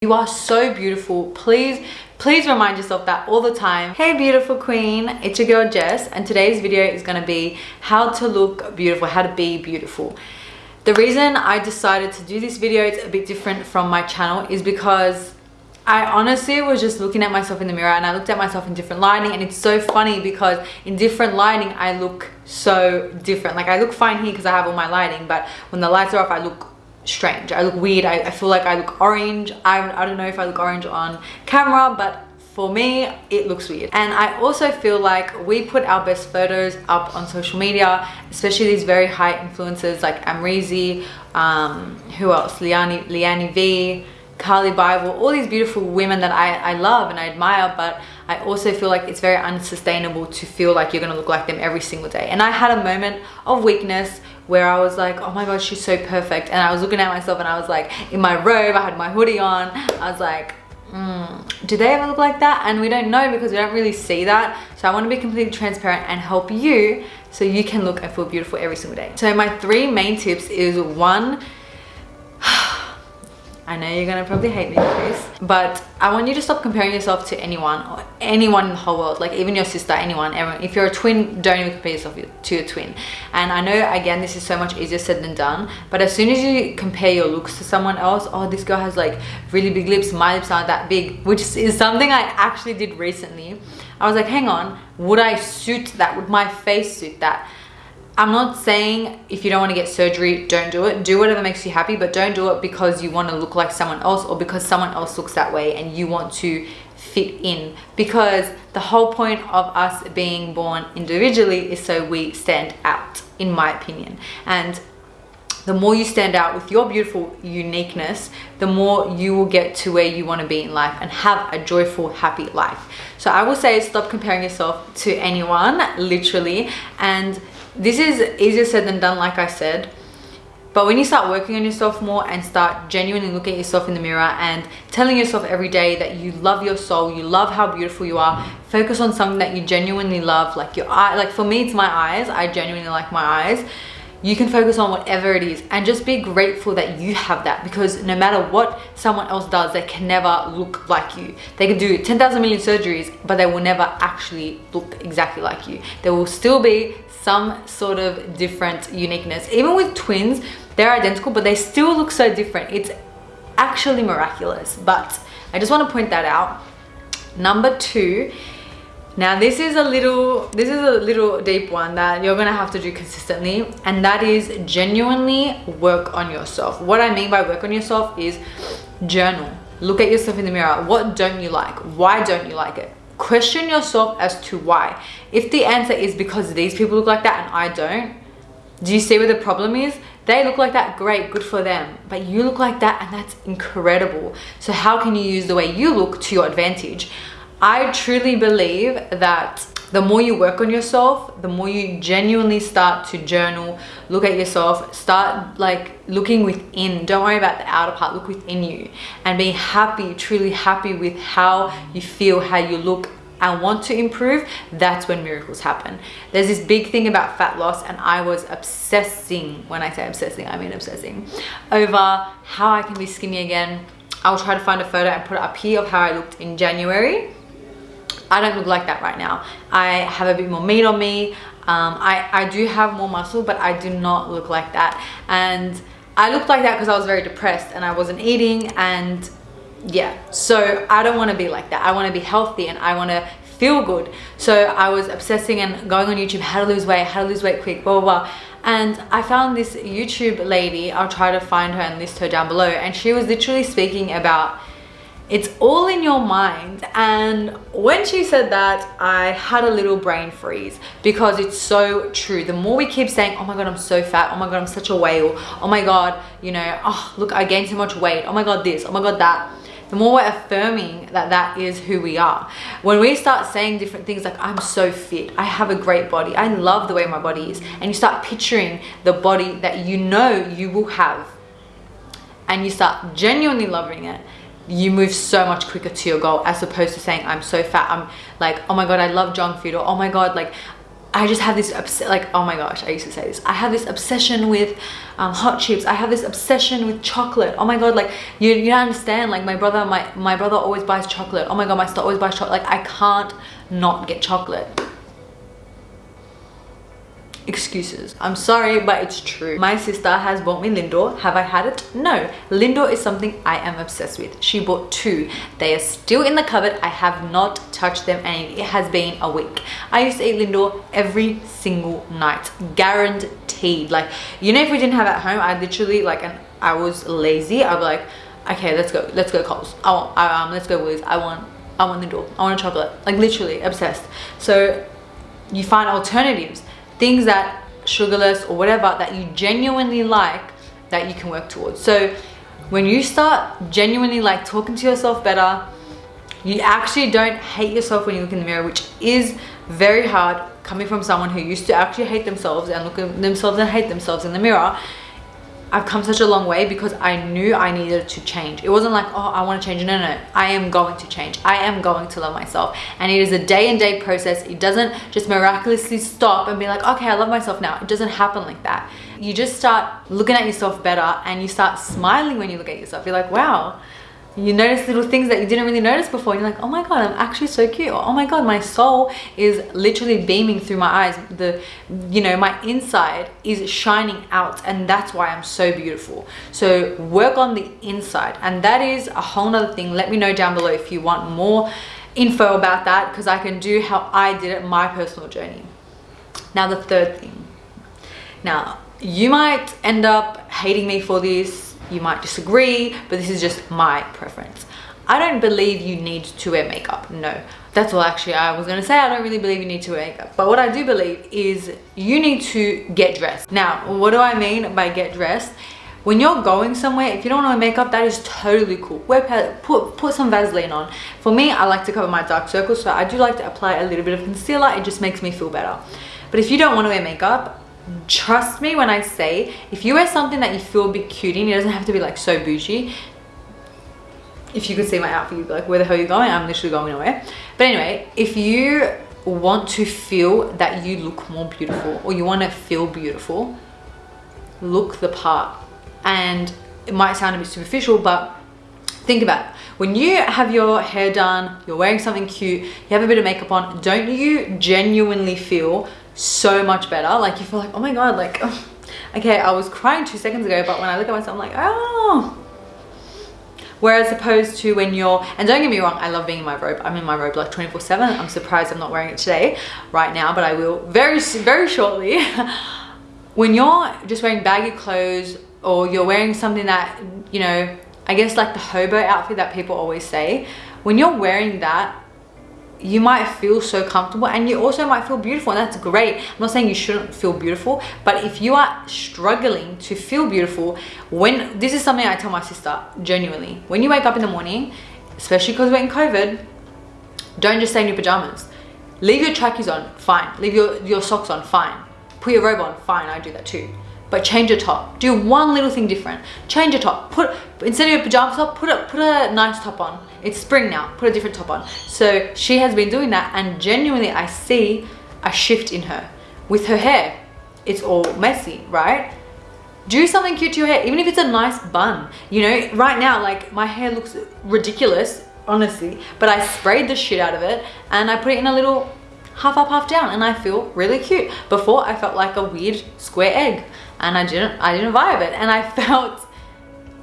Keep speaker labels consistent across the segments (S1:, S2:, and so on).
S1: You are so beautiful. Please, please remind yourself that all the time. Hey beautiful queen, it's your girl Jess and today's video is gonna be how to look beautiful, how to be beautiful. The reason I decided to do this video, it's a bit different from my channel, is because I honestly was just looking at myself in the mirror and I looked at myself in different lighting and it's so funny because in different lighting I look so different. Like I look fine here because I have all my lighting but when the lights are off I look strange. I look weird. I, I feel like i look orange. I, I don't know if i look orange on camera but for me it looks weird. And i also feel like we put our best photos up on social media especially these very high influencers like amrezy um who else? Liani liani v Carli Bybel all these beautiful women that i i love and i admire but i also feel like it's very unsustainable to feel like you're gonna look like them every single day. And i had a moment of weakness where I was like, oh my god, she's so perfect. And I was looking at myself and I was like, in my robe, I had my hoodie on. I was like, mm, do they ever look like that? And we don't know because we don't really see that. So I want to be completely transparent and help you so you can look and feel beautiful every single day. So my three main tips is one, I know you're gonna probably hate me for this, but I want you to stop comparing yourself to anyone or anyone in the whole world, like even your sister, anyone, everyone. If you're a twin, don't even compare yourself to your twin. And I know, again, this is so much easier said than done, but as soon as you compare your looks to someone else, oh, this girl has like really big lips, my lips aren't that big, which is something I actually did recently. I was like, hang on, would I suit that? Would my face suit that? I'm not saying if you don't want to get surgery, don't do it. Do whatever makes you happy, but don't do it because you want to look like someone else or because someone else looks that way and you want to fit in. Because the whole point of us being born individually is so we stand out, in my opinion. And the more you stand out with your beautiful uniqueness, the more you will get to where you want to be in life and have a joyful, happy life. So I will say stop comparing yourself to anyone, literally, and this is easier said than done like i said. But when you start working on yourself more and start genuinely looking at yourself in the mirror and telling yourself every day that you love your soul you love how beautiful you are focus on something that you genuinely love like your eye like for me it's my eyes. I genuinely like my eyes you can focus on whatever it is and just be grateful that you have that because no matter what someone else does they can never look like you. They can do 10,000 million surgeries but they will never actually look exactly like you. There will still be some sort of different uniqueness. Even with twins they're identical but they still look so different. It's actually miraculous. But i just want to point that out. Number two now this is a little this is a little deep one that you're gonna have to do consistently and that is genuinely work on yourself. What i mean by work on yourself is journal. Look at yourself in the mirror. What don't you like? Why don't you like it? Question yourself as to why. If the answer is because these people look like that and i don't do you see where the problem is? They look like that great good for them. But you look like that and that's incredible. So how can you use the way you look to your advantage i truly believe that the more you work on yourself the more you genuinely start to journal look at yourself start like looking within. Don't worry about the outer part look within you and be happy truly happy with how you feel how you look and want to improve. That's when miracles happen. There's this big thing about fat loss and i was obsessing when i say obsessing i mean obsessing over how i can be skinny again. I'll try to find a photo and put it up here of how i looked in january I don't look like that right now. I have a bit more meat on me. Um, I, I do have more muscle, but I do not look like that. And I looked like that because I was very depressed and I wasn't eating and yeah. So I don't want to be like that. I want to be healthy and I want to feel good. So I was obsessing and going on YouTube, how to lose weight, how to lose weight quick, blah, blah, blah. And I found this YouTube lady, I'll try to find her and list her down below. And she was literally speaking about it's all in your mind. And when she said that i had a little brain freeze because it's so true. The more we keep saying oh my god i'm so fat. Oh my god i'm such a whale. Oh my god you know oh look i gained so much weight. Oh my god this. Oh my god that. The more we're affirming that that is who we are. When we start saying different things like i'm so fit. I have a great body. I love the way my body is. And you start picturing the body that you know you will have. And you start genuinely loving it you move so much quicker to your goal as opposed to saying i'm so fat i'm like oh my god i love junk food or oh my god like I just have this like oh my gosh I used to say this I have this obsession with um, hot chips I have this obsession with chocolate oh my god like you, you don't understand like my brother my my brother always buys chocolate oh my god my sister always buys chocolate like I can't not get chocolate excuses. I'm sorry but it's true. My sister has bought me lindor. Have i had it? No. Lindor is something i am obsessed with. She bought two. They are still in the cupboard. I have not touched them and it has been a week. I used to eat lindor every single night. Guaranteed. Like you know if we didn't have at home i literally like and i was lazy. I'd be like okay let's go. Let's go coles. I want I, um let's go Woolies. i want i want lindor. I want a chocolate. Like literally obsessed. So you find alternatives things that sugarless or whatever that you genuinely like that you can work towards. So when you start genuinely like talking to yourself better you actually don't hate yourself when you look in the mirror which is very hard coming from someone who used to actually hate themselves and look at themselves and hate themselves in the mirror I've come such a long way because I knew I needed to change. It wasn't like, oh, I want to change. No, no. I am going to change. I am going to love myself. And it is a day and day process. It doesn't just miraculously stop and be like, okay, I love myself now. It doesn't happen like that. You just start looking at yourself better and you start smiling when you look at yourself. You're like, wow, you notice little things that you didn't really notice before you're like oh my god i'm actually so cute. Or, oh my god my soul is literally beaming through my eyes. The you know my inside is shining out and that's why i'm so beautiful. So work on the inside and that is a whole nother thing. Let me know down below if you want more info about that because i can do how i did it my personal journey. Now the third thing. Now you might end up hating me for this you might disagree, but this is just my preference. I don't believe you need to wear makeup, no. That's all actually I was gonna say, I don't really believe you need to wear makeup. But what I do believe is you need to get dressed. Now, what do I mean by get dressed? When you're going somewhere, if you don't want to wear makeup, that is totally cool. Wear, put, put some Vaseline on. For me, I like to cover my dark circles, so I do like to apply a little bit of concealer. It just makes me feel better. But if you don't want to wear makeup, trust me when I say if you wear something that you feel a bit cute in it doesn't have to be like so bougie if you could see my outfit you'd be like where the hell are you going? I'm literally going nowhere. But anyway if you want to feel that you look more beautiful or you want to feel beautiful look the part. And it might sound a bit superficial but think about it. When you have your hair done you're wearing something cute you have a bit of makeup on don't you genuinely feel so much better. Like you feel like oh my god like oh, okay i was crying two seconds ago but when i look at myself i'm like oh. Whereas opposed to when you're and don't get me wrong i love being in my robe. I'm in my robe like 24 7 i'm surprised i'm not wearing it today right now but i will very very shortly. When you're just wearing baggy clothes or you're wearing something that you know i guess like the hobo outfit that people always say when you're wearing that you might feel so comfortable and you also might feel beautiful and that's great. I'm not saying you shouldn't feel beautiful but if you are struggling to feel beautiful when this is something i tell my sister genuinely. When you wake up in the morning especially because we're in covid don't just stay in your pajamas. Leave your trackies on fine. Leave your your socks on fine. Put your robe on fine i do that too but change your top. Do one little thing different. Change your top. Put instead of your pajama top put a put a nice top on. It's spring now. Put a different top on. So she has been doing that and genuinely i see a shift in her. With her hair it's all messy right? Do something cute to your hair even if it's a nice bun. You know right now like my hair looks ridiculous honestly but i sprayed the shit out of it and i put it in a little half up half down and i feel really cute. Before i felt like a weird square egg and i didn't i didn't vibe it. And i felt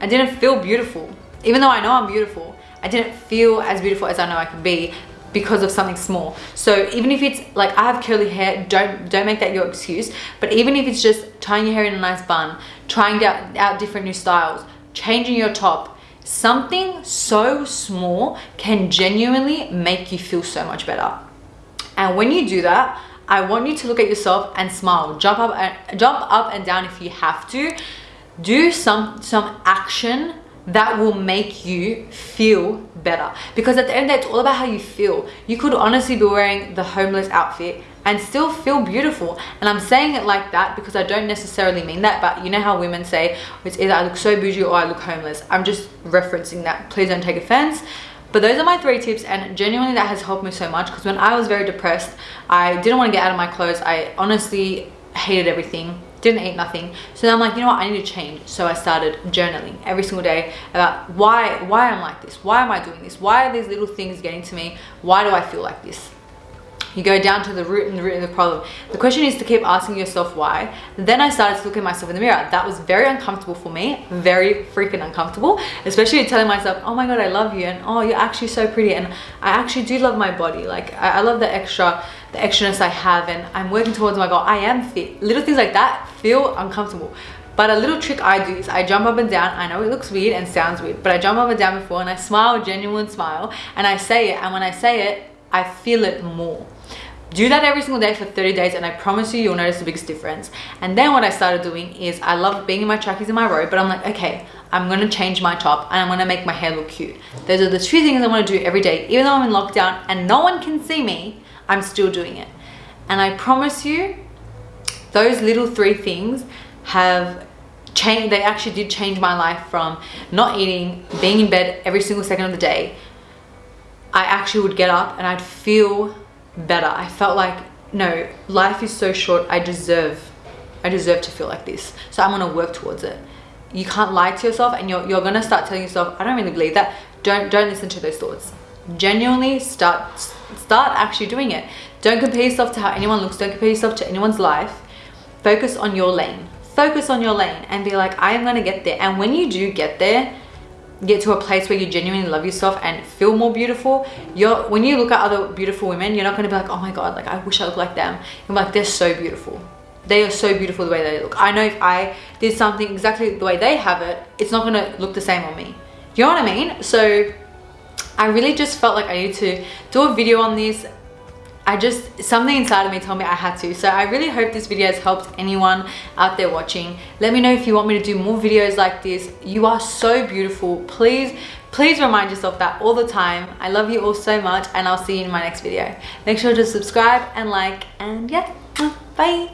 S1: i didn't feel beautiful. Even though i know i'm beautiful I didn't feel as beautiful as I know I could be because of something small. So even if it's like i have curly hair don't don't make that your excuse. But even if it's just tying your hair in a nice bun trying out, out different new styles changing your top something so small can genuinely make you feel so much better. And when you do that i want you to look at yourself and smile. Jump up and jump up and down if you have to. Do some some action that will make you feel better. Because at the end of the day it's all about how you feel. You could honestly be wearing the homeless outfit and still feel beautiful. And i'm saying it like that because i don't necessarily mean that but you know how women say it's either i look so bougie or i look homeless. I'm just referencing that. Please don't take offense but those are my three tips and genuinely that has helped me so much because when I was very depressed I didn't want to get out of my clothes. I honestly hated everything didn't eat nothing. So i'm like you know what? I need to change. So i started journaling every single day about why why i'm like this why am i doing this why are these little things getting to me why do i feel like this you go down to the root and the root of the problem the question is to keep asking yourself why then i started to look at myself in the mirror that was very uncomfortable for me very freaking uncomfortable especially telling myself oh my god i love you and oh you're actually so pretty and i actually do love my body like i, I love the extra the extraness I have and I'm working towards my goal. I am fit. Little things like that feel uncomfortable. But a little trick I do is I jump up and down. I know it looks weird and sounds weird, but I jump up and down before and I smile, a genuine smile, and I say it. And when I say it, I feel it more. Do that every single day for 30 days and I promise you, you'll notice the biggest difference. And then what I started doing is I love being in my trackies in my robe, but I'm like, okay, I'm gonna change my top and I'm gonna make my hair look cute. Those are the two things I wanna do every day. Even though I'm in lockdown and no one can see me, I'm still doing it. And I promise you, those little three things have changed, they actually did change my life from not eating, being in bed every single second of the day. I actually would get up and I'd feel better. I felt like, no, life is so short. I deserve, I deserve to feel like this. So I'm gonna work towards it. You can't lie to yourself and you're, you're gonna start telling yourself, I don't really believe that. Don't, don't listen to those thoughts. Genuinely start, start actually doing it. Don't compare yourself to how anyone looks. Don't compare yourself to anyone's life. Focus on your lane. Focus on your lane and be like, I am going to get there. And when you do get there, get to a place where you genuinely love yourself and feel more beautiful you're when you look at other beautiful women you're not going to be like oh my god like i wish i looked like them. You're like they're so beautiful. They are so beautiful the way they look. I know if i did something exactly the way they have it it's not going to look the same on me. You know what i mean? So i really just felt like i need to do a video on this I just, something inside of me told me I had to. So I really hope this video has helped anyone out there watching. Let me know if you want me to do more videos like this. You are so beautiful. Please, please remind yourself that all the time. I love you all so much and I'll see you in my next video. Make sure to subscribe and like and yeah, bye.